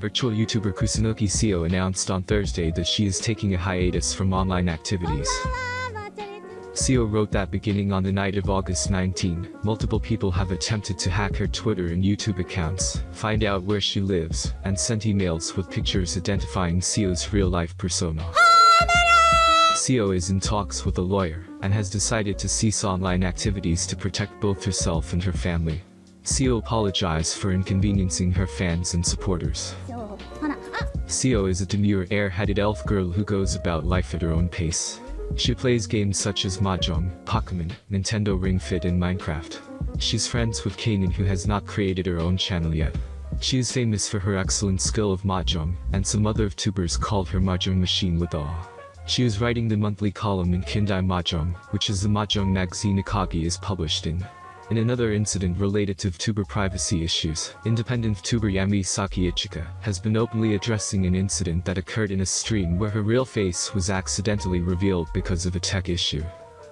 Virtual YouTuber Kusunoki Seo announced on Thursday that she is taking a hiatus from online activities. Seo wrote that beginning on the night of August 19, multiple people have attempted to hack her Twitter and YouTube accounts, find out where she lives, and sent emails with pictures identifying Seo's real-life persona. Seo is in talks with a lawyer, and has decided to cease online activities to protect both herself and her family. Seo apologized for inconveniencing her fans and supporters. Seo is a demure air-headed elf girl who goes about life at her own pace. She plays games such as Mahjong, Pokemon, Nintendo Ring Fit and Minecraft. She's friends with Kanan who has not created her own channel yet. She is famous for her excellent skill of Mahjong, and some other tubers call her Mahjong Machine with awe. She is writing the monthly column in Kindai Mahjong, which is the Mahjong magazine Akagi is published in. In another incident related to VTuber privacy issues, independent VTuber Yami Saki Ichika has been openly addressing an incident that occurred in a stream where her real face was accidentally revealed because of a tech issue.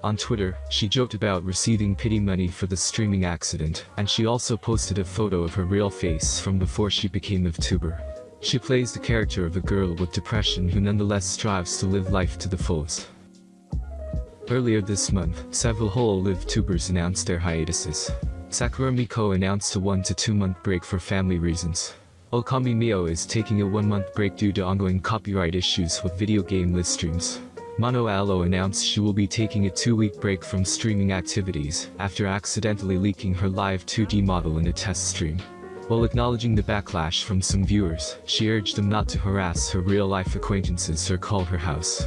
On Twitter, she joked about receiving pity money for the streaming accident, and she also posted a photo of her real face from before she became a VTuber. She plays the character of a girl with depression who nonetheless strives to live life to the fullest. Earlier this month, several Hololive tubers announced their hiatuses. Sakura Miko announced a 1 to 2 month break for family reasons. Okami Mio is taking a 1 month break due to ongoing copyright issues with video game list streams. Mano announced she will be taking a 2 week break from streaming activities after accidentally leaking her live 2D model in a test stream. While acknowledging the backlash from some viewers, she urged them not to harass her real-life acquaintances or call her house.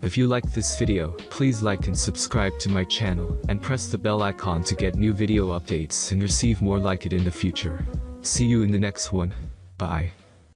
If you liked this video, please like and subscribe to my channel, and press the bell icon to get new video updates and receive more like it in the future. See you in the next one. Bye.